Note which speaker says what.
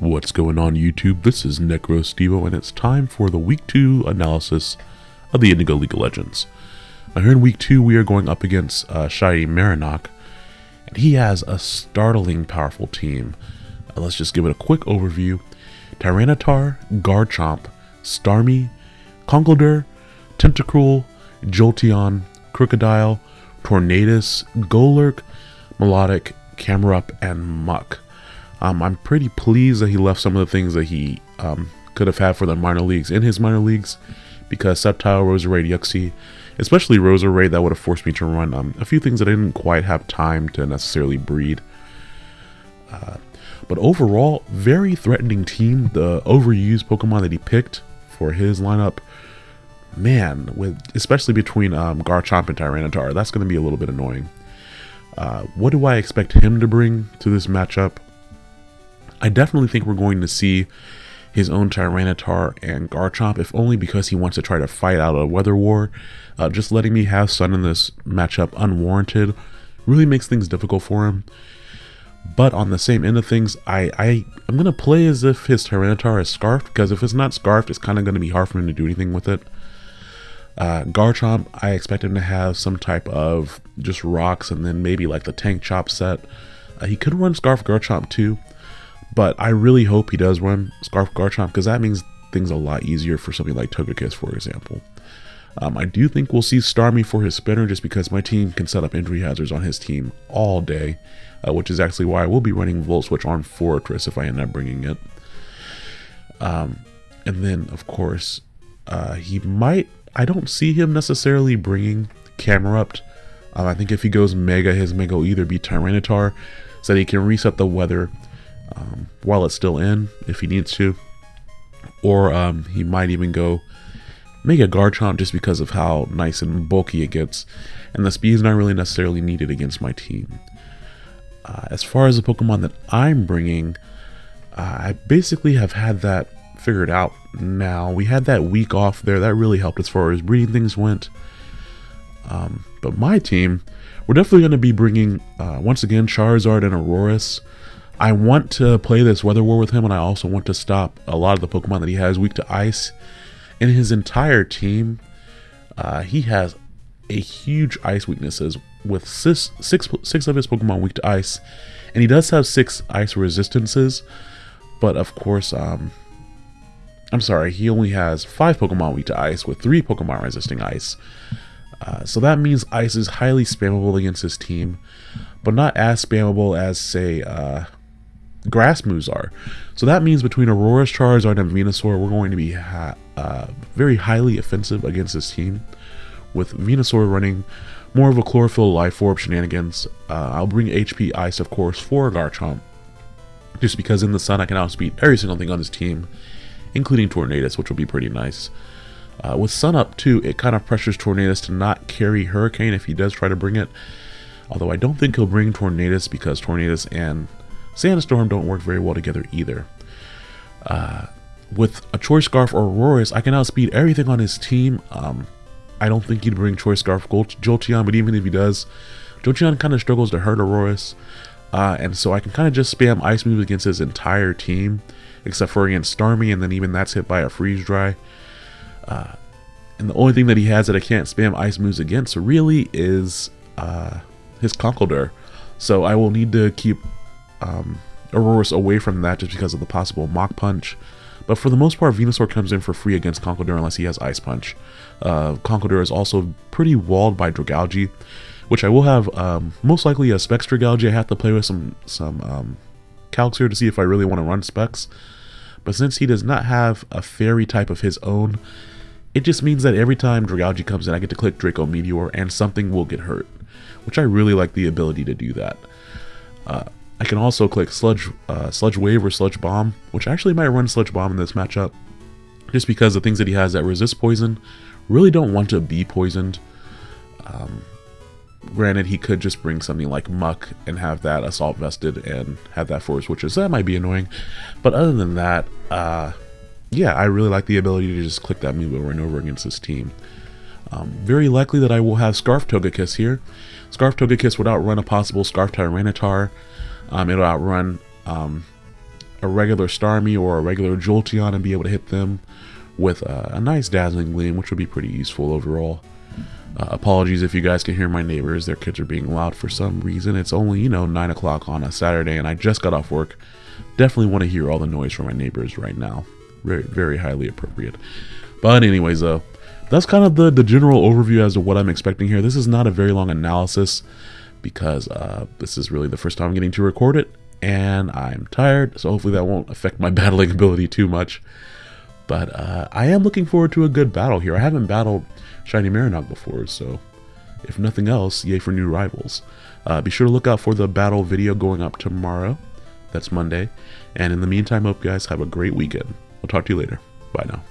Speaker 1: What's going on YouTube? This is NecroStevo and it's time for the week 2 analysis of the Indigo League of Legends. Now here in week 2 we are going up against uh, Shai Marinok and he has a startling powerful team. Uh, let's just give it a quick overview. Tyranitar, Garchomp, Starmie, Conkeldurr, Tentacruel, Jolteon, Krookodile, Tornadus, Golurk, Melodic, Camerupt, and Muk. Um, I'm pretty pleased that he left some of the things that he um, could have had for the minor leagues in his minor leagues because Sceptile, Roserade, Uxie, especially Roserade, that would have forced me to run um, a few things that I didn't quite have time to necessarily breed. Uh, but overall, very threatening team. The overused Pokemon that he picked for his lineup, man, with especially between um, Garchomp and Tyranitar, that's going to be a little bit annoying. Uh, what do I expect him to bring to this matchup? I definitely think we're going to see his own Tyranitar and Garchomp, if only because he wants to try to fight out a weather war. Uh, just letting me have Sun in this matchup unwarranted really makes things difficult for him. But on the same end of things, I, I, I'm going to play as if his Tyranitar is Scarfed, because if it's not Scarfed, it's kind of going to be hard for him to do anything with it. Uh, Garchomp, I expect him to have some type of just rocks and then maybe like the Tank Chop set. Uh, he could run Scarf Garchomp too, but I really hope he does run Scarf Garchomp because that means things a lot easier for something like Togekiss, for example. Um, I do think we'll see Starmie for his spinner just because my team can set up entry hazards on his team all day, uh, which is actually why I will be running Volt Switch on Forretress if I end up bringing it. Um, and then, of course, uh, he might I don't see him necessarily bringing Camerupt. Um, I think if he goes Mega, his Mega will either be Tyranitar, so that he can reset the weather um, while it's still in, if he needs to. Or um, he might even go Mega Garchomp just because of how nice and bulky it gets. And the speed is not really necessarily needed against my team. Uh, as far as the Pokemon that I'm bringing, uh, I basically have had that figured out now. We had that week off there. That really helped as far as breeding things went. Um, but my team, we're definitely going to be bringing, uh, once again, Charizard and Aurorus. I want to play this Weather War with him, and I also want to stop a lot of the Pokemon that he has weak to Ice. In his entire team, uh, he has a huge Ice weaknesses with six, six, six of his Pokemon weak to Ice. And he does have six Ice resistances, but of course, um, I'm sorry, he only has five Pokemon weak to ice with three Pokemon resisting ice. Uh, so that means ice is highly spammable against his team, but not as spammable as, say, uh, grass moves are. So that means between Aurorus Charizard and Venusaur, we're going to be uh, very highly offensive against this team, with Venusaur running more of a Chlorophyll Life Orb shenanigans. Uh, I'll bring HP Ice, of course, for Garchomp, just because in the sun I can outspeed every single thing on this team, including Tornadus, which will be pretty nice. Uh, with Sun up too, it kind of pressures Tornadus to not carry Hurricane if he does try to bring it. Although I don't think he'll bring Tornadus because Tornadus and Sandstorm don't work very well together either. Uh, with a Choice Scarf or Aurorus, I can outspeed everything on his team. Um, I don't think he'd bring Choice Scarf Jolteon, but even if he does, Jolteon kind of struggles to hurt Aurorus. Uh, and so I can kind of just spam Ice moves against his entire team except for against Starmie, and then even that's hit by a freeze dry. Uh, and the only thing that he has that I can't spam ice moves against really is uh, his Conkeldurr. So I will need to keep um, Aurorus away from that just because of the possible Mach Punch. But for the most part, Venusaur comes in for free against Conkeldurr unless he has Ice Punch. Uh, Conkeldurr is also pretty walled by Dragalge, which I will have um, most likely a Specs Dragalge. I have to play with some some um, calcs here to see if I really want to run Specs. But since he does not have a fairy type of his own, it just means that every time Dragalge comes in, I get to click Draco Meteor and something will get hurt, which I really like the ability to do that. Uh, I can also click Sludge, uh, Sludge Wave or Sludge Bomb, which actually might run Sludge Bomb in this matchup, just because the things that he has that resist poison really don't want to be poisoned. Um, Granted, he could just bring something like Muk and have that Assault vested and have that Force Switches. That might be annoying. But other than that, uh, yeah, I really like the ability to just click that move over and over against this team. Um, very likely that I will have Scarf Togekiss here. Scarf Togekiss would outrun a possible Scarf Tyranitar. Um, it'll outrun um, a regular Starmie or a regular Jolteon and be able to hit them with a, a nice Dazzling Gleam, which would be pretty useful overall. Uh, apologies if you guys can hear my neighbors. Their kids are being loud for some reason. It's only, you know, 9 o'clock on a Saturday and I just got off work. Definitely want to hear all the noise from my neighbors right now. Very, very highly appropriate. But anyways, though, that's kind of the, the general overview as to what I'm expecting here. This is not a very long analysis because uh, this is really the first time I'm getting to record it and I'm tired, so hopefully that won't affect my battling ability too much. But uh, I am looking forward to a good battle here. I haven't battled Shiny Marinock before, so if nothing else, yay for new rivals. Uh, be sure to look out for the battle video going up tomorrow. That's Monday. And in the meantime, hope you guys have a great weekend. I'll talk to you later. Bye now.